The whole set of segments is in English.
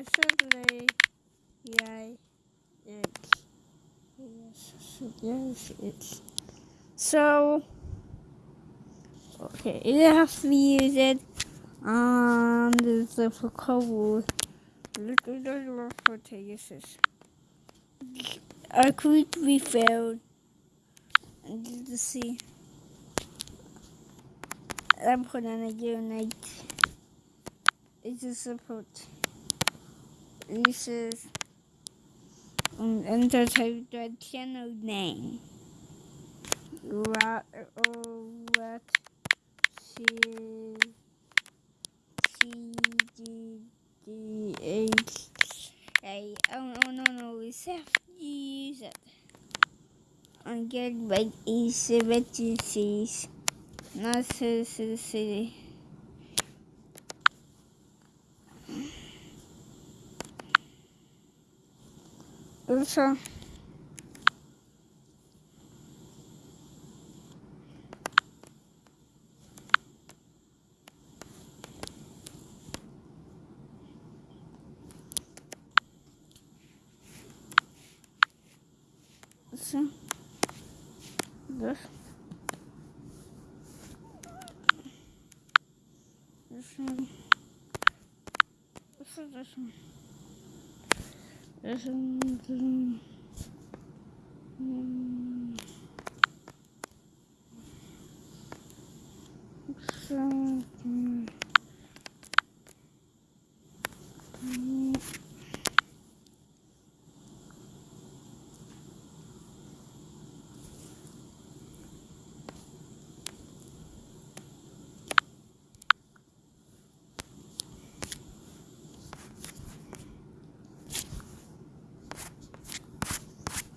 assembly. Yeah, it's yes, yes, it's so. Okay, you have to use it on the difficult. The what. I could be failed. And you see. I'm gonna unite. It's a support. This is enter type the channel name. What or what C C D D H A oh no no no we have to use it. And get by a seventy C's. Not City City. So, this. This one. This is this one. This one. This one. Mm. So, mm. Mm.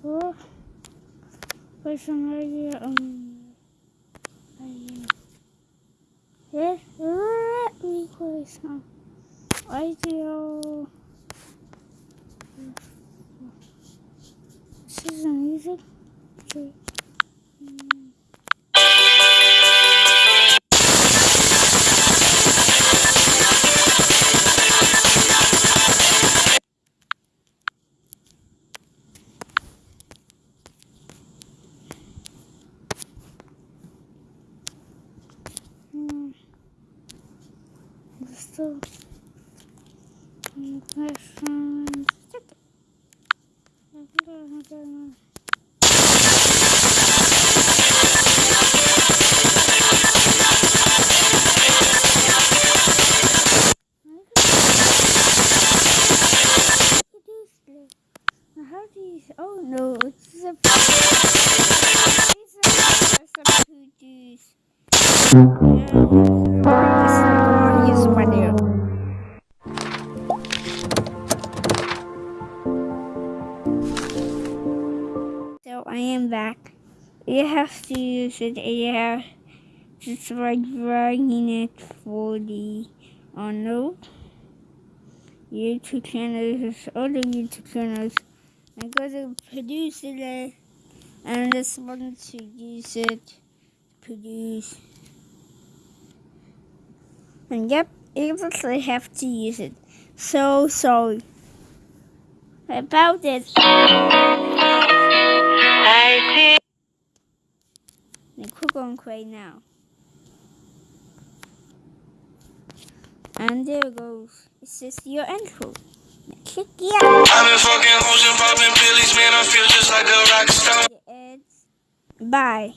Oh, for some idea, um, yeah, let me play some idea. This is music. Okay. Still. How do you? Oh no, it's a. It's a, it's a produce. Back. You have to use it. You have just like dragging it for the uh, oh no. YouTube channels, other YouTube channels. I'm to produce it and just want to use it to produce. And yep, you actually have to use it. So sorry about it. On create now. And there it goes. It's just your intro. Click yeah. I've been fucking hoes and popping pillies, man. I feel just like a rock star. Bye.